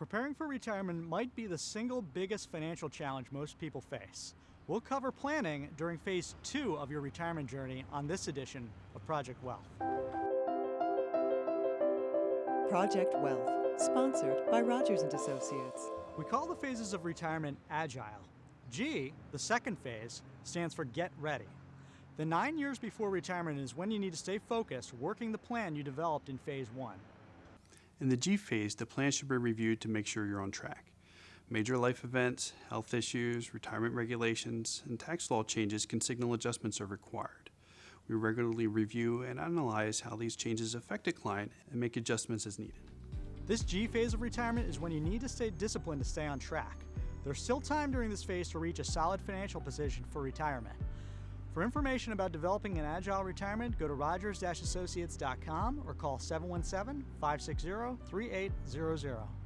Preparing for retirement might be the single biggest financial challenge most people face. We'll cover planning during phase two of your retirement journey on this edition of Project Wealth. Project Wealth, sponsored by Rogers and Associates. We call the phases of retirement agile. G, the second phase, stands for get ready. The nine years before retirement is when you need to stay focused, working the plan you developed in phase one. In the G phase, the plan should be reviewed to make sure you're on track. Major life events, health issues, retirement regulations, and tax law changes can signal adjustments are required. We regularly review and analyze how these changes affect a client and make adjustments as needed. This G phase of retirement is when you need to stay disciplined to stay on track. There's still time during this phase to reach a solid financial position for retirement. For information about developing an agile retirement, go to rogers-associates.com or call 717-560-3800.